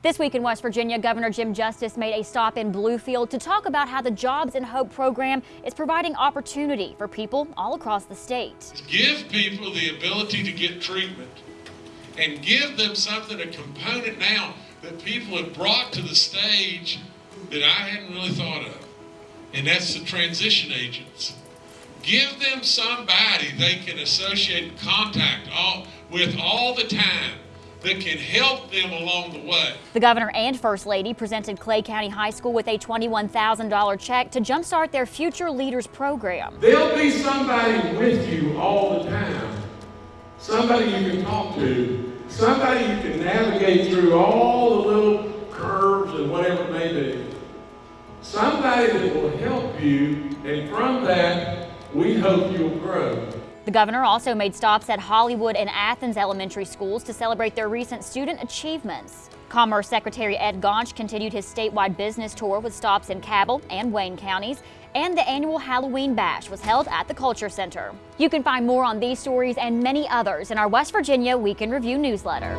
This week in West Virginia, Governor Jim Justice made a stop in Bluefield to talk about how the Jobs and Hope program is providing opportunity for people all across the state. Give people the ability to get treatment and give them something, a component now that people have brought to the stage that I hadn't really thought of, and that's the transition agents. Give them somebody they can associate contact all, with all the time that can help them along the way. The governor and first lady presented Clay County High School with a $21,000 check to jumpstart their Future Leaders program. There'll be somebody with you all the time, somebody you can talk to, somebody you can navigate through all the little curves and whatever it may be. Somebody that will help you, and from that, we hope you'll grow. The governor also made stops at Hollywood and Athens elementary schools to celebrate their recent student achievements. Commerce Secretary Ed Gaunch continued his statewide business tour with stops in Cabell and Wayne counties, and the annual Halloween Bash was held at the Culture Center. You can find more on these stories and many others in our West Virginia Week in Review newsletter.